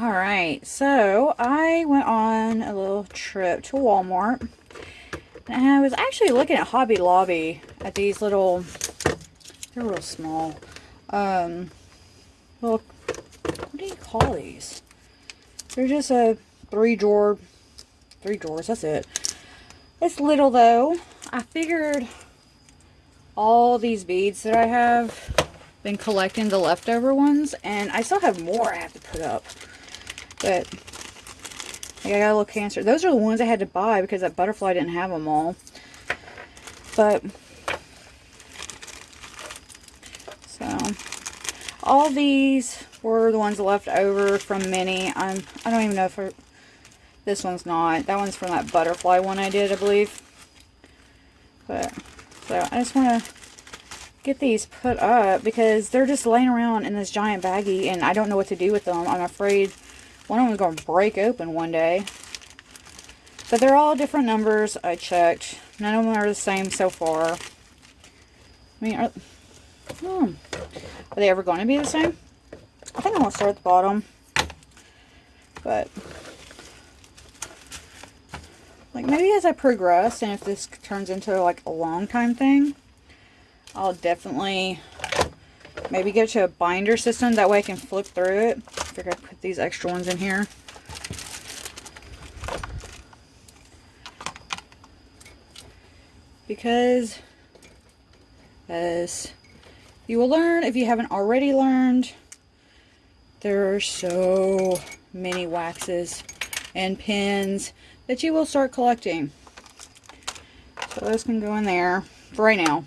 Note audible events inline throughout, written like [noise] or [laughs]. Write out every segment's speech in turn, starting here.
All right, so I went on a little trip to Walmart. And I was actually looking at Hobby Lobby at these little, they're real small. Um, little, what do you call these? They're just a three drawer, three drawers, that's it. It's little though. I figured all these beads that I have been collecting the leftover ones and I still have more I have to put up. But I got a little cancer. Those are the ones I had to buy because that butterfly didn't have them all. But so all these were the ones left over from Minnie. I'm I don't even know if this one's not. That one's from that butterfly one I did, I believe. But so I just want to get these put up because they're just laying around in this giant baggie and I don't know what to do with them. I'm afraid one of them is going to break open one day. But they're all different numbers. I checked. None of them are the same so far. I mean, are, hmm, are they ever going to be the same? I think I'm going to start at the bottom. But, like, maybe as I progress, and if this turns into, like, a long time thing, I'll definitely maybe get to a binder system. That way I can flip through it. I figure I'd put these extra ones in here. Because as you will learn if you haven't already learned, there are so many waxes and pins that you will start collecting. So those can go in there for right now.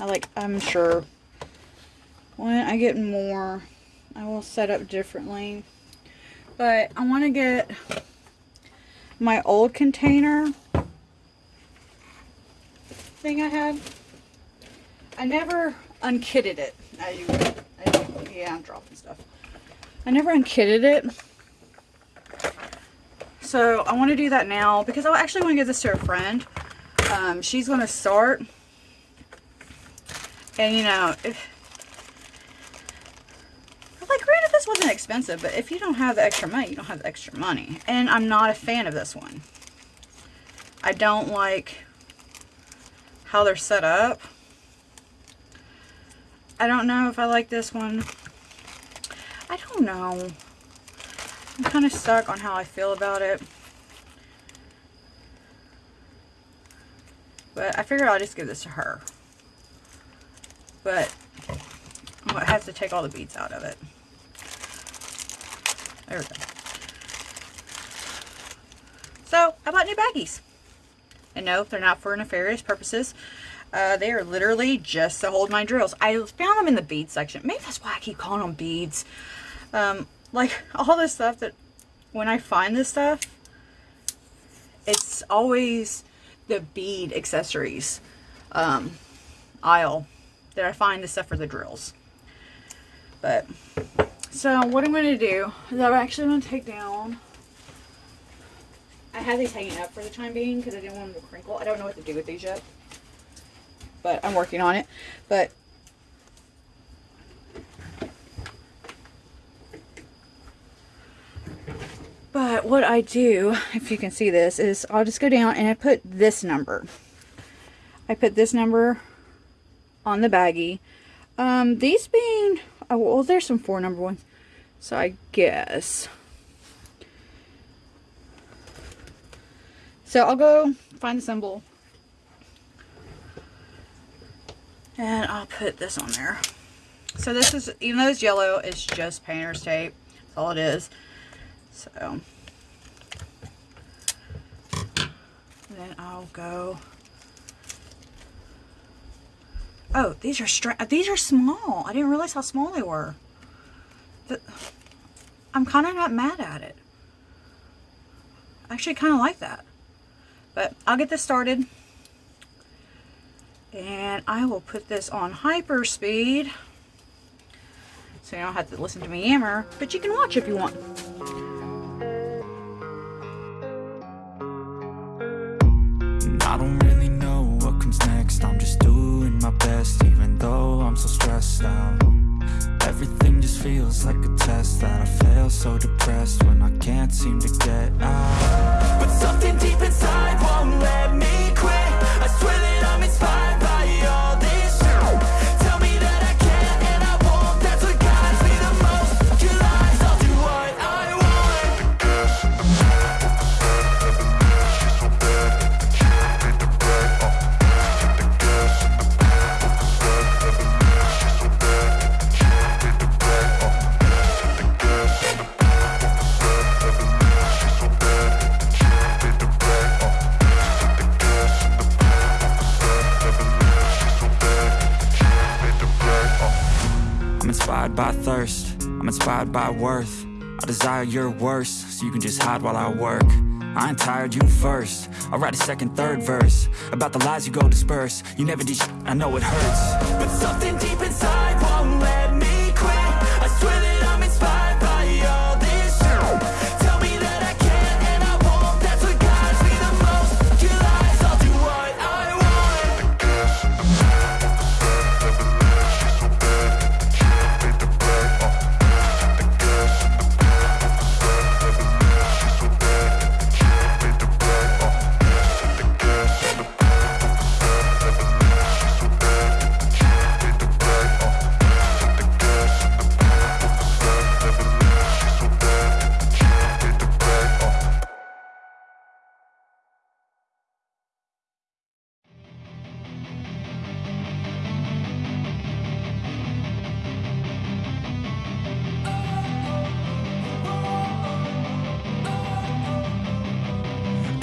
I like, I'm sure when I get more, I will set up differently. But I want to get my old container thing I had. I never unkitted it. I, I, yeah, I'm dropping stuff. I never unkitted it. So I want to do that now because I actually want to give this to a friend. Um, she's going to start and you know, if, like granted this wasn't expensive, but if you don't have the extra money, you don't have the extra money. And I'm not a fan of this one. I don't like how they're set up. I don't know if I like this one. I don't know. I'm kind of stuck on how I feel about it. But I figure I'll just give this to her but I have to take all the beads out of it. There we go. So, I bought new baggies. And no, they're not for nefarious purposes. Uh, they are literally just to hold my drills. I found them in the bead section. Maybe that's why I keep calling them beads. Um, like, [laughs] all this stuff that, when I find this stuff, it's always the bead accessories um, aisle that I find the stuff for the drills. But, so what I'm going to do is I'm actually going to take down, I have these hanging up for the time being because I didn't want them to crinkle. I don't know what to do with these yet. But I'm working on it. But But what I do, if you can see this, is I'll just go down and I put this number. I put this number on the baggie. Um, these being, oh, well, there's some four number ones. So I guess. So I'll go find the symbol. And I'll put this on there. So this is, even though it's yellow, it's just painter's tape. That's all it is. So. then I'll go Oh, these are stra these are small. I didn't realize how small they were. The, I'm kind of not mad at it. I actually kind of like that. But I'll get this started. And I will put this on hyper speed. So you don't have to listen to me yammer. But you can watch if you want. Feels like a test that I fail So depressed by worth. I desire your worst, so you can just hide while I work. I ain't tired, you first. I'll write a second, third verse About the lies you go disperse. You never did I know it hurts. But something deep inside won't let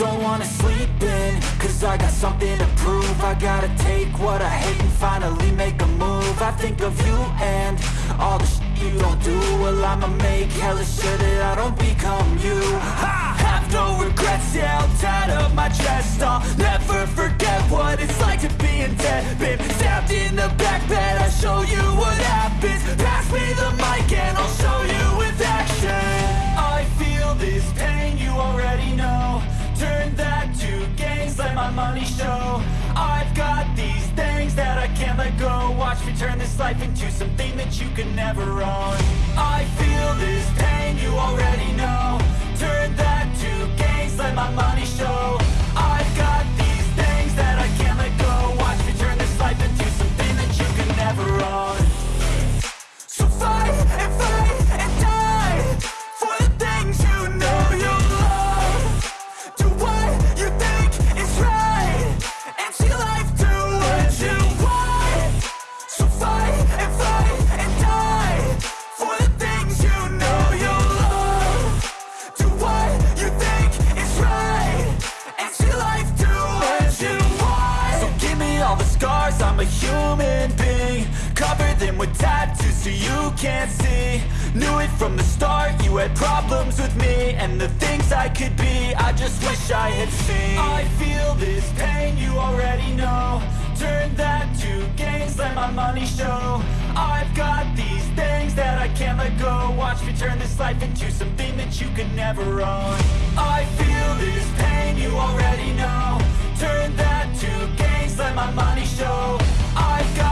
Don't wanna sleep in, cause I got something to prove. I gotta take what I hate and finally make a move. I think of you and all the shit you don't do. Well I'ma make hella sure that I don't become you. I have no regrets, yeah, I'll tie up my chest. I'll never forget what it's like to be in debt. Been stabbed in the back bed, I'll show you what happens. Pass me the mic and I'll show you with action. I feel this pain, you already money show. I've got these things that I can't let go. Watch me turn this life into something that you can never own. I feel this pain, you already know. Turn that to gains, let my money show and the things I could be. I just wish I had seen. I feel this pain, you already know. Turn that to gains, let my money show. I've got these things that I can't let go. Watch me turn this life into something that you could never own. I feel this pain, you already know. Turn that to gains, let my money show. I've got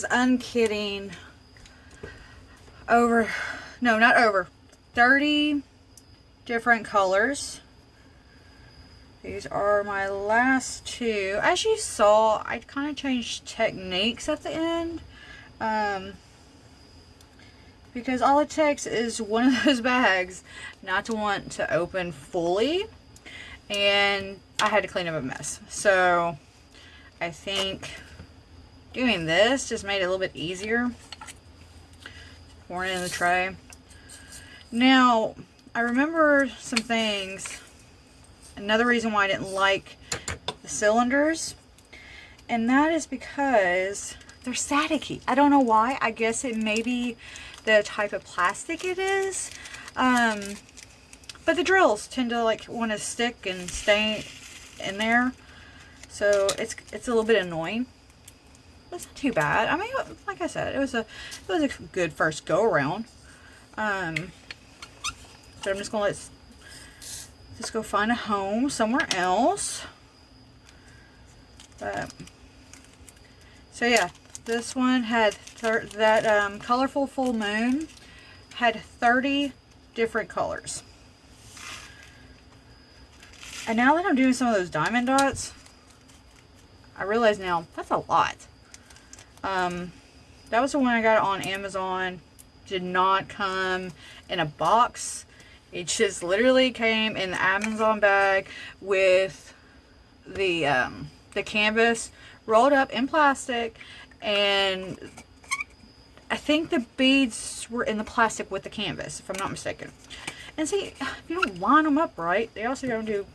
was unkitting over, no, not over, 30 different colors. These are my last two. As you saw, I kind of changed techniques at the end. Um, because all it takes is one of [laughs] those bags not to want to open fully. And I had to clean up a mess. So I think doing this just made it a little bit easier. Pouring it in the tray. Now, I remember some things. Another reason why I didn't like the cylinders. And that is because they're staticky. I don't know why. I guess it may be the type of plastic it is. Um, but the drills tend to like want to stick and stay in there. So it's it's a little bit annoying. It's not too bad. I mean, like I said, it was a it was a good first go around. Um, so I'm just gonna let just go find a home somewhere else. But so yeah, this one had that um, colorful full moon had 30 different colors. And now that I'm doing some of those diamond dots, I realize now that's a lot. Um, that was the one I got on Amazon. Did not come in a box. It just literally came in the Amazon bag with the um, the canvas rolled up in plastic and I think the beads were in the plastic with the canvas, if I'm not mistaken. And see, if you don't line them up right, they also don't do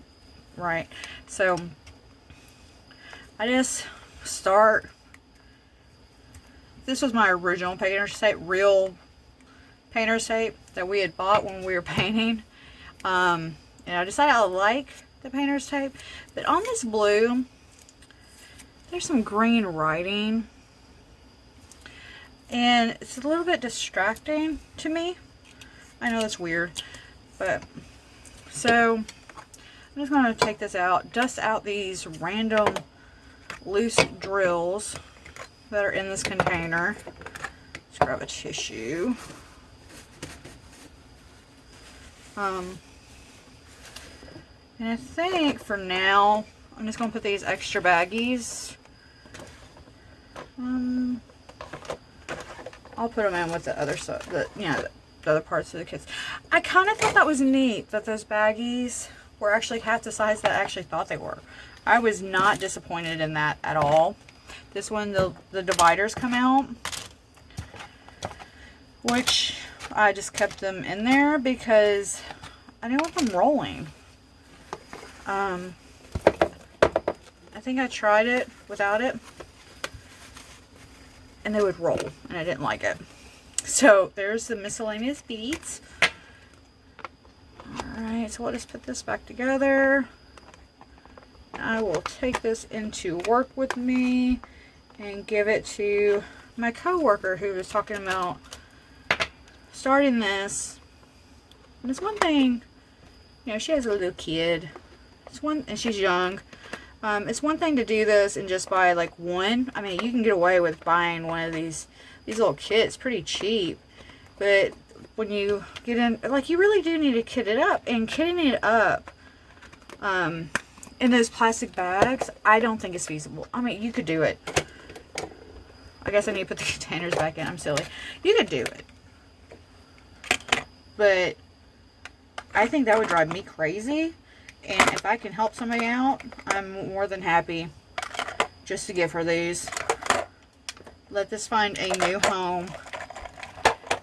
right. So, I just start, this was my original painter's tape, real painter's tape that we had bought when we were [laughs] painting. Um, and I decided I like the painter's tape. But on this blue, there's some green writing. And it's a little bit distracting to me. I know that's weird. But, so, I'm just going to take this out. Dust out these random loose drills that are in this container. Let's grab a tissue. Um, and I think for now, I'm just going to put these extra baggies. Um, I'll put them in with the other stuff, the, you know, the other parts of the kits. I kind of thought that was neat that those baggies were actually half the size that I actually thought they were. I was not disappointed in that at all. This one, the, the dividers come out, which I just kept them in there because I didn't want them rolling. Um, I think I tried it without it and they would roll and I didn't like it. So there's the miscellaneous beads. Alright, so we'll just put this back together. I will take this into work with me and give it to my coworker who was talking about starting this. And it's one thing, you know, she has a little kid. It's one, and she's young. Um, it's one thing to do this and just buy like one. I mean, you can get away with buying one of these these little kits pretty cheap. But when you get in, like you really do need to kit it up. And kitting it up um, in those plastic bags, I don't think it's feasible. I mean, you could do it. I guess I need to put the [laughs] containers back in. I'm silly. You could do it. But I think that would drive me crazy. And if I can help somebody out, I'm more than happy just to give her these. Let this find a new home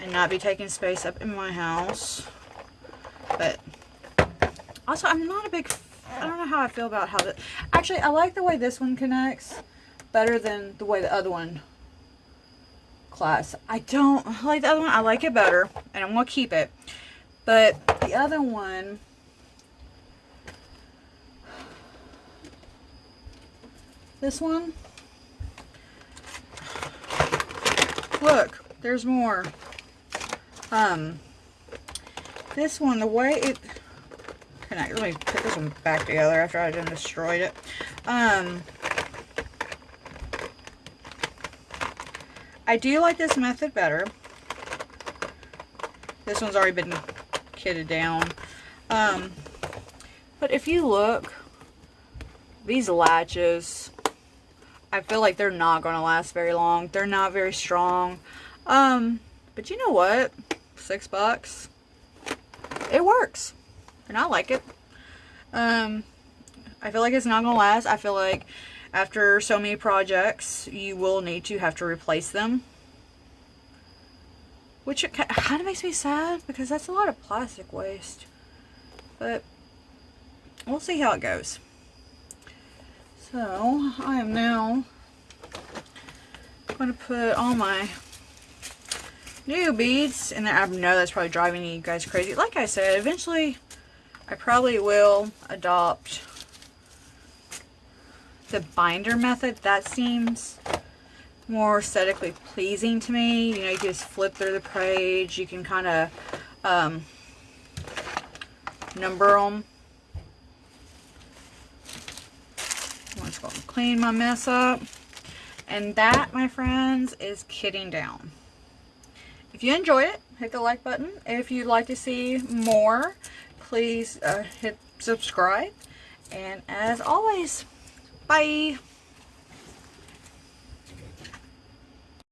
and not be taking space up in my house. But also, I'm not a big, I don't know how I feel about how the, actually, I like the way this one connects better than the way the other one class. I don't like the other one. I like it better, and I'm going to keep it. But the other one, This one. Look, there's more. Um, this one, the way it... I, let me put this one back together after I done destroyed it. Um, I do like this method better. This one's already been kitted down. Um, but if you look, these latches I feel like they're not going to last very long. They're not very strong. Um, but you know what? Six bucks. It works. And I like it. Um, I feel like it's not going to last. I feel like after so many projects, you will need to have to replace them. Which kind of makes me sad because that's a lot of plastic waste. But we'll see how it goes. So I am now going to put all my new beads in there. I know that's probably driving you guys crazy. Like I said, eventually I probably will adopt the binder method. That seems more aesthetically pleasing to me. You know, you just flip through the page. You can kind of um, number them. I'm just going to clean my mess up. And that, my friends, is kitting down. If you enjoyed it, hit the like button. If you'd like to see more, please uh, hit subscribe. And as always, bye.